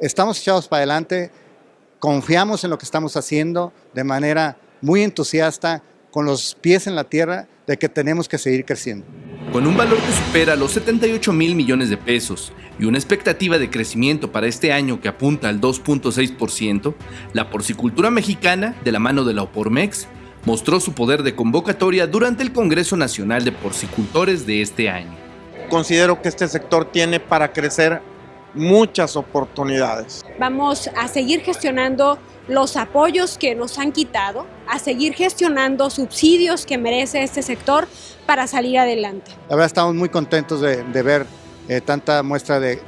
Estamos echados para adelante, confiamos en lo que estamos haciendo de manera muy entusiasta, con los pies en la tierra, de que tenemos que seguir creciendo. Con un valor que supera los 78 mil millones de pesos y una expectativa de crecimiento para este año que apunta al 2.6%, la porcicultura mexicana, de la mano de la Opormex, mostró su poder de convocatoria durante el Congreso Nacional de Porcicultores de este año. Considero que este sector tiene para crecer muchas oportunidades. Vamos a seguir gestionando los apoyos que nos han quitado, a seguir gestionando subsidios que merece este sector para salir adelante. La verdad estamos muy contentos de, ver eh, tanta muestra de,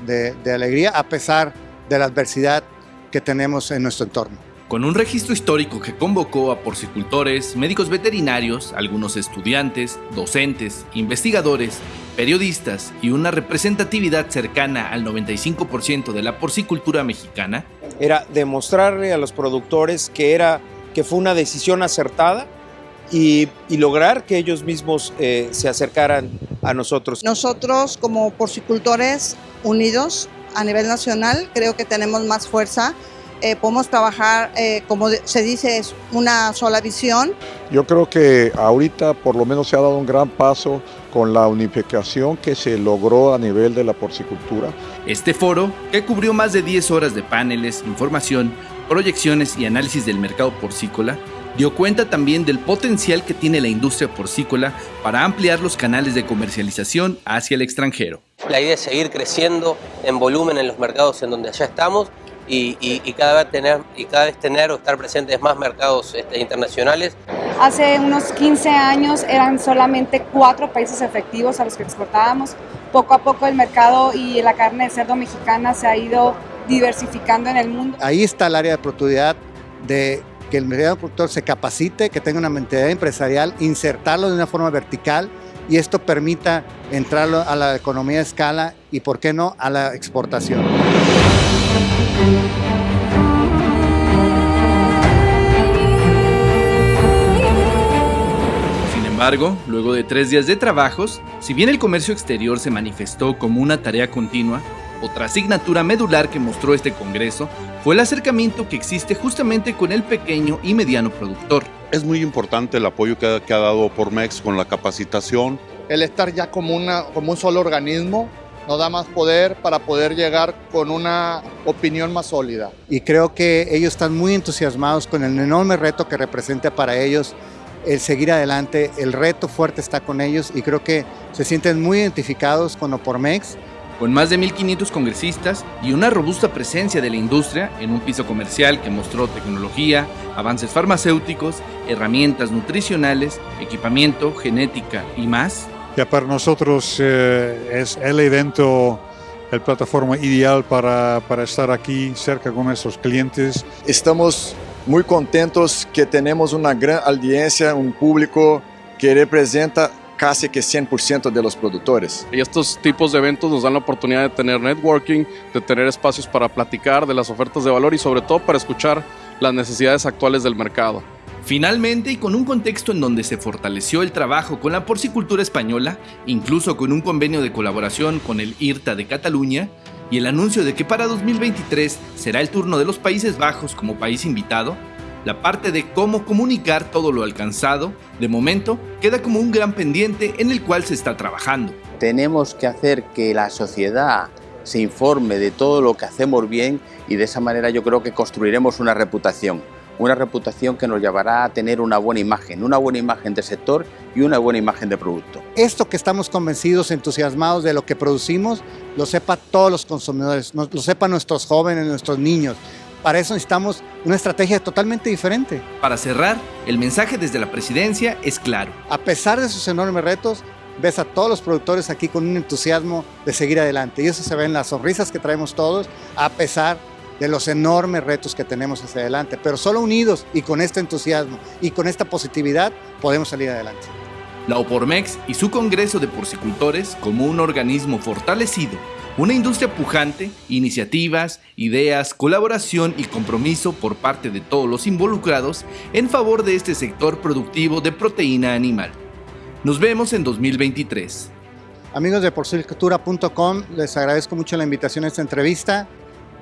de alegría a pesar de la adversidad que tenemos en nuestro entorno. Con un registro histórico que convocó a porcicultores, médicos veterinarios, algunos estudiantes, docentes, investigadores, periodistas y una representatividad cercana al 95% de la porcicultura mexicana, era demostrarle a los productores que, era, que fue una decisión acertada y, lograr que ellos mismos eh, se acercaran a nosotros. Nosotros como porcicultores unidos a nivel nacional creo que tenemos más fuerza eh, podemos trabajar, eh, como se dice, es una sola visión. Yo creo que ahorita por lo menos se ha dado un gran paso con la unificación que se logró a nivel de la porcicultura. Este foro, que cubrió más de 10 horas de paneles, información, proyecciones y análisis del mercado porcícola, dio cuenta también del potencial que tiene la industria porcícola para ampliar los canales de comercialización hacia el extranjero. La idea es seguir creciendo en volumen en los mercados en donde ya estamos y, cada, vez tener, y cada vez tener o estar presentes más mercados este, internacionales. Hace unos 15 años eran solamente cuatro países efectivos a los que exportábamos. Poco a poco el mercado y la carne de cerdo mexicana se ha ido diversificando en el mundo. Ahí está el área de oportunidad de que el mercado productor se capacite, que tenga una mentalidad empresarial, insertarlo de una forma vertical y esto permita entrarlo a la economía de escala y, por qué no, a la exportación. Sin embargo, luego de tres días de trabajos, si bien el comercio exterior se manifestó como una tarea continua, otra asignatura medular que mostró este Congreso fue el acercamiento que existe justamente con el pequeño y mediano productor. Es muy importante el apoyo que ha, dado por MEX con la capacitación. El estar ya como, una, como un solo organismo nos da más poder para poder llegar con una opinión más sólida. Y creo que ellos están muy entusiasmados con el enorme reto que representa para ellos el seguir adelante. El reto fuerte está con ellos y creo que se sienten muy identificados con Opormex. Con más de 1.500 congresistas y una robusta presencia de la industria en un piso comercial que mostró tecnología, avances farmacéuticos, herramientas nutricionales, equipamiento, genética y más, que para nosotros eh, es el evento, la plataforma ideal para, para estar aquí cerca con nuestros clientes. Estamos muy contentos que tenemos una gran audiencia, un público que representa casi que 100% de los productores. Y estos tipos de eventos nos dan la oportunidad de tener networking, de tener espacios para platicar de las ofertas de valor y sobre todo para escuchar las necesidades actuales del mercado. Finalmente, y con un contexto en donde se fortaleció el trabajo con la porcicultura española, incluso con un convenio de colaboración con el IRTA de Cataluña, y el anuncio de que para 2023 será el turno de los Países Bajos como país invitado, la parte de cómo comunicar todo lo alcanzado, de momento, queda como un gran pendiente en el cual se está trabajando. Tenemos que hacer que la sociedad se informe de todo lo que hacemos bien y de esa manera yo creo que construiremos una reputación una reputación que nos llevará a tener una buena imagen, una buena imagen de sector y una buena imagen de producto. Esto que estamos convencidos, entusiasmados de lo que producimos, lo sepa todos los consumidores, lo sepan nuestros jóvenes, nuestros niños. Para eso necesitamos una estrategia totalmente diferente. Para cerrar, el mensaje desde la presidencia es claro. A pesar de sus enormes retos, ves a todos los productores aquí con un entusiasmo de seguir adelante. Y eso se ve en las sonrisas que traemos todos, a pesar de los enormes retos que tenemos hacia adelante, pero solo unidos y con este entusiasmo y con esta positividad podemos salir adelante. La Opormex y su Congreso de Porcicultores como un organismo fortalecido, una industria pujante, iniciativas, ideas, colaboración y compromiso por parte de todos los involucrados en favor de este sector productivo de proteína animal. Nos vemos en 2023. Amigos de porcicultura.com, les agradezco mucho la invitación a esta entrevista.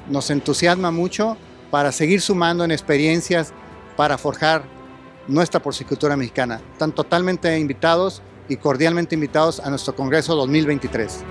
Nos entusiasma mucho para seguir sumando en experiencias para forjar nuestra porcicultura mexicana. Están totalmente invitados y cordialmente invitados a nuestro Congreso 2023.